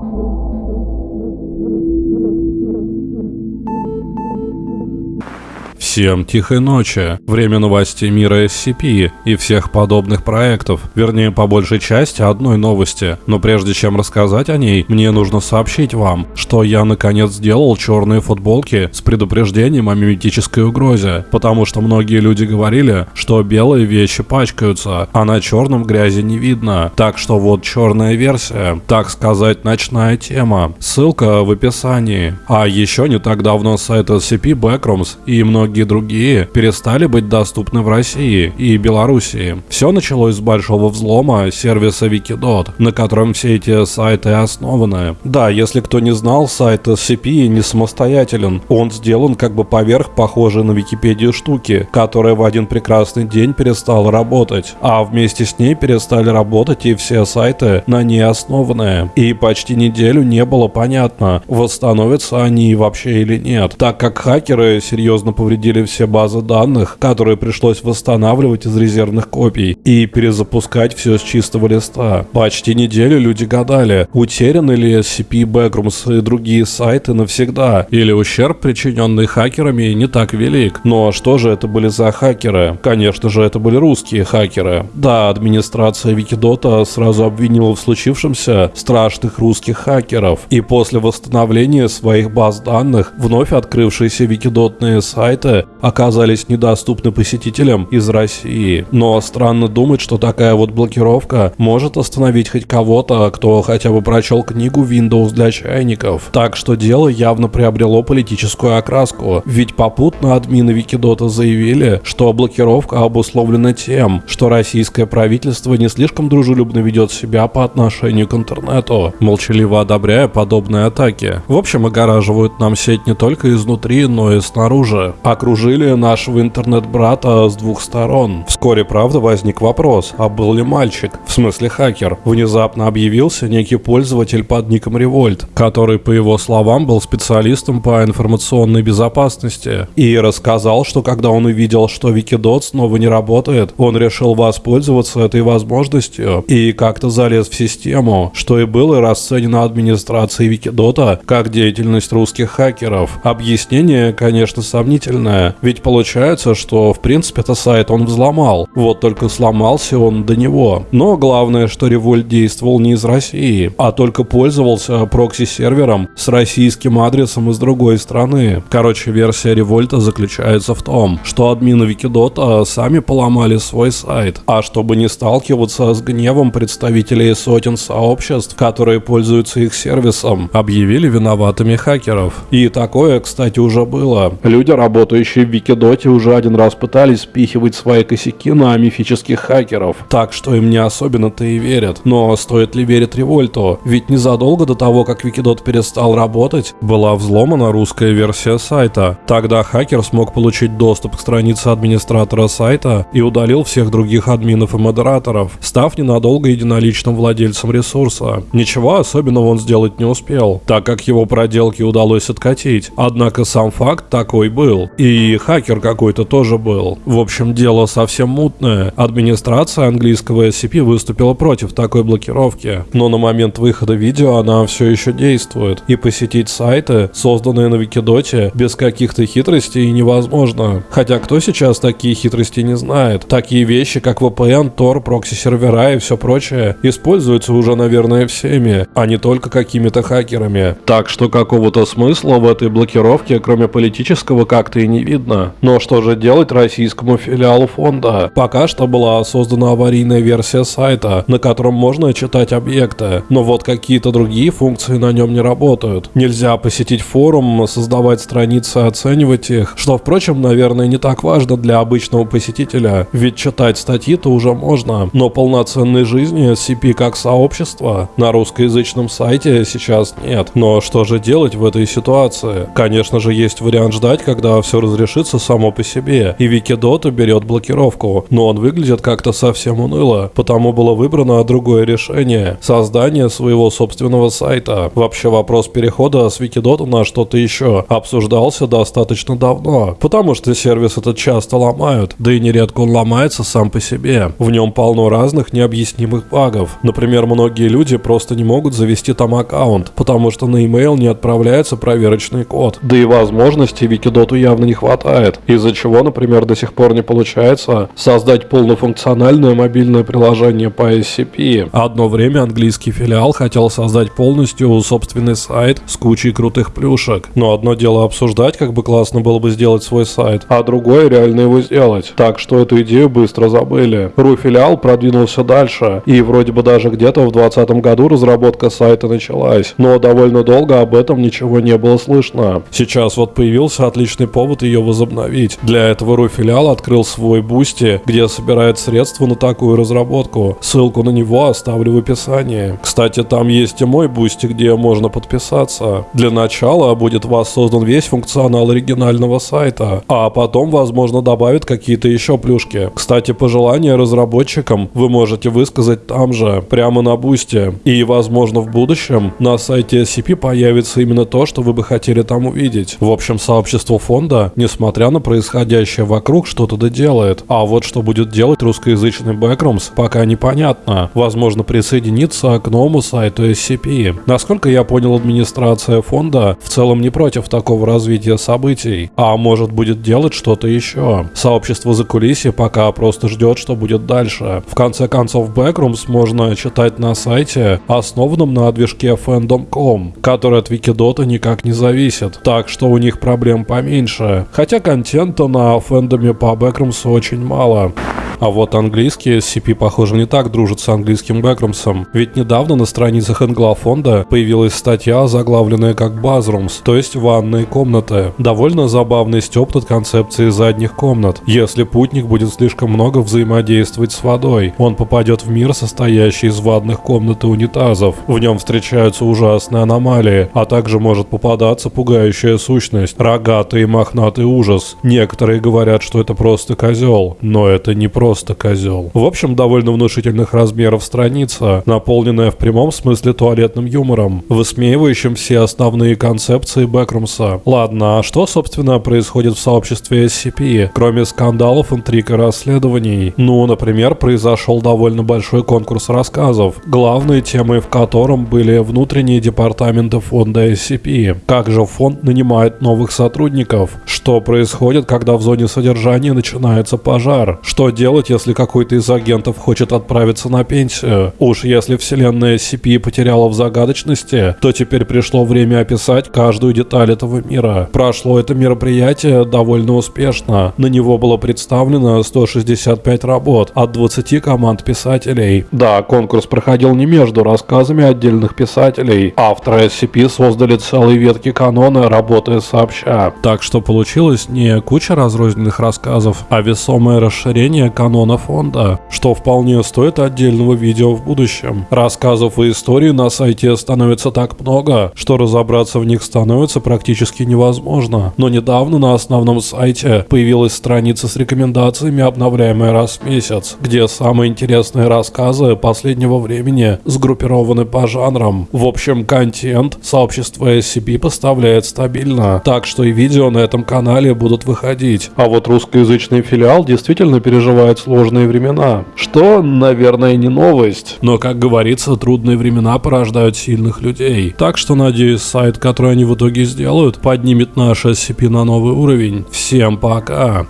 thank you Всем тихой ночи. Время новостей мира SCP и всех подобных проектов. Вернее, по большей части одной новости. Но прежде чем рассказать о ней, мне нужно сообщить вам, что я наконец сделал черные футболки с предупреждением о миметической угрозе. Потому что многие люди говорили, что белые вещи пачкаются, а на черном грязи не видно. Так что вот черная версия, так сказать, ночная тема. Ссылка в описании. А еще не так давно сайт SCP Backrooms и многие другие перестали быть доступны в России и Белоруссии. Все началось с большого взлома сервиса Wikidot, на котором все эти сайты основаны. Да, если кто не знал, сайт SCP не самостоятелен. Он сделан как бы поверх похожей на Википедию штуки, которая в один прекрасный день перестала работать. А вместе с ней перестали работать и все сайты на ней основанные. И почти неделю не было понятно, восстановятся они вообще или нет, так как хакеры серьезно повредили удалили все базы данных, которые пришлось восстанавливать из резервных копий и перезапускать все с чистого листа. Почти неделю люди гадали, утеряны ли SCP Backrooms и другие сайты навсегда, или ущерб, причиненный хакерами, не так велик. Но что же это были за хакеры? Конечно же, это были русские хакеры. Да, администрация Викидота сразу обвинила в случившемся страшных русских хакеров. И после восстановления своих баз данных, вновь открывшиеся викидотные сайты оказались недоступны посетителям из России. Но странно думать, что такая вот блокировка может остановить хоть кого-то, кто хотя бы прочел книгу Windows для чайников. Так что дело явно приобрело политическую окраску, ведь попутно админы Викидота заявили, что блокировка обусловлена тем, что российское правительство не слишком дружелюбно ведет себя по отношению к интернету, молчаливо одобряя подобные атаки. В общем, огораживают нам сеть не только изнутри, но и снаружи. Окружение окружили нашего интернет-брата с двух сторон. Вскоре, правда, возник вопрос, а был ли мальчик, в смысле хакер? Внезапно объявился некий пользователь под ником Револьт, который, по его словам, был специалистом по информационной безопасности, и рассказал, что когда он увидел, что Wikidot снова не работает, он решил воспользоваться этой возможностью и как-то залез в систему, что и было расценено администрацией Викидота как деятельность русских хакеров. Объяснение, конечно, сомнительное, ведь получается, что в принципе это сайт он взломал. Вот только сломался он до него. Но главное, что Револьт действовал не из России, а только пользовался прокси-сервером с российским адресом из другой страны. Короче, версия Револьта заключается в том, что админы Викидота сами поломали свой сайт. А чтобы не сталкиваться с гневом представителей сотен сообществ, которые пользуются их сервисом, объявили виноватыми хакеров. И такое, кстати, уже было. Люди, работающие в Викидоте уже один раз пытались спихивать свои косяки на мифических хакеров, так что им не особенно-то и верят. Но стоит ли верить Револьту? Ведь незадолго до того, как Викидот перестал работать, была взломана русская версия сайта. Тогда хакер смог получить доступ к странице администратора сайта и удалил всех других админов и модераторов, став ненадолго единоличным владельцем ресурса. Ничего особенного он сделать не успел, так как его проделки удалось откатить. Однако сам факт такой был. И и хакер какой-то тоже был. В общем, дело совсем мутное. Администрация английского SCP выступила против такой блокировки. Но на момент выхода видео она все еще действует. И посетить сайты, созданные на Викидоте, без каких-то хитростей невозможно. Хотя кто сейчас такие хитрости не знает? Такие вещи, как VPN, Tor, прокси-сервера и все прочее, используются уже, наверное, всеми, а не только какими-то хакерами. Так что какого-то смысла в этой блокировке, кроме политического, как-то и не видно видно. Но что же делать российскому филиалу фонда? Пока что была создана аварийная версия сайта, на котором можно читать объекты, но вот какие-то другие функции на нем не работают. Нельзя посетить форум, создавать страницы, оценивать их, что, впрочем, наверное, не так важно для обычного посетителя, ведь читать статьи-то уже можно, но полноценной жизни SCP как сообщества на русскоязычном сайте сейчас нет. Но что же делать в этой ситуации? Конечно же, есть вариант ждать, когда все разрешится разрешится само по себе, и Викидот уберет блокировку, но он выглядит как-то совсем уныло, потому было выбрано другое решение – создание своего собственного сайта. Вообще вопрос перехода с Викидота на что-то еще обсуждался достаточно давно, потому что сервис этот часто ломают, да и нередко он ломается сам по себе. В нем полно разных необъяснимых багов. Например, многие люди просто не могут завести там аккаунт, потому что на email не отправляется проверочный код. Да и возможностей Викидоту явно не хватает, из-за чего, например, до сих пор не получается создать полнофункциональное мобильное приложение по SCP. Одно время английский филиал хотел создать полностью собственный сайт с кучей крутых плюшек. Но одно дело обсуждать, как бы классно было бы сделать свой сайт, а другое реально его сделать. Так что эту идею быстро забыли. Ру-филиал продвинулся дальше, и вроде бы даже где-то в 2020 году разработка сайта началась, но довольно долго об этом ничего не было слышно. Сейчас вот появился отличный повод ее возобновить. Для этого Ру-филиал открыл свой бусти, где собирает средства на такую разработку. Ссылку на него оставлю в описании. Кстати, там есть и мой бусти, где можно подписаться. Для начала будет воссоздан весь функционал оригинального сайта, а потом, возможно, добавят какие-то еще плюшки. Кстати, пожелания разработчикам вы можете высказать там же, прямо на бусте. И, возможно, в будущем на сайте SCP появится именно то, что вы бы хотели там увидеть. В общем, сообщество фонда, несмотря на происходящее вокруг, что-то доделает. А вот что будет делать русскоязычный Backrooms, пока непонятно. Возможно, присоединиться к новому сайту SCP. Насколько я понял, администрация фонда в целом не против такого развития событий, а может будет делать что-то еще. Сообщество за кулисье пока просто ждет, что будет дальше. В конце концов, Backrooms можно читать на сайте, основанном на движке fandom.com, который от Викидота никак не зависит, так что у них проблем поменьше. Хотя контента на фэндоме по Backrooms очень мало. А вот английский SCP, похоже, не так дружит с английским Бэкромсом. Ведь недавно на страницах фонда появилась статья, заглавленная как Базрумс, то есть ванные комнаты. Довольно забавный стёб над концепцией задних комнат. Если путник будет слишком много взаимодействовать с водой, он попадет в мир, состоящий из ванных комнат и унитазов. В нем встречаются ужасные аномалии, а также может попадаться пугающая сущность, рогатый и мохнатый ужас. Некоторые говорят, что это просто козел, но это не просто козел. В общем, довольно внушительных размеров страница, наполненная в прямом смысле туалетным юмором, высмеивающим все основные концепции Бэкрумса. Ладно, а что, собственно, происходит в сообществе SCP, кроме скандалов, интриг и расследований? Ну, например, произошел довольно большой конкурс рассказов, главной темой в котором были внутренние департаменты фонда SCP. Как же фонд нанимает новых сотрудников? Что происходит, когда в зоне содержания начинается пожар? Что делать если какой-то из агентов хочет отправиться на пенсию? Уж если вселенная SCP потеряла в загадочности, то теперь пришло время описать каждую деталь этого мира. Прошло это мероприятие довольно успешно. На него было представлено 165 работ от 20 команд писателей. Да, конкурс проходил не между рассказами отдельных писателей. Авторы SCP создали целые ветки канона, работая сообща. Так что получилось не куча разрозненных рассказов, а весомое расширение канона фонда, что вполне стоит отдельного видео в будущем. Рассказов и историй на сайте становится так много, что разобраться в них становится практически невозможно. Но недавно на основном сайте появилась страница с рекомендациями, обновляемая раз в месяц, где самые интересные рассказы последнего времени сгруппированы по жанрам. В общем, контент сообщество SCP поставляет стабильно, так что и видео на этом канале будут выходить. А вот русскоязычный филиал действительно переживает сложные времена. Что, наверное, не новость. Но, как говорится, трудные времена порождают сильных людей. Так что, надеюсь, сайт, который они в итоге сделают, поднимет наш SCP на новый уровень. Всем пока!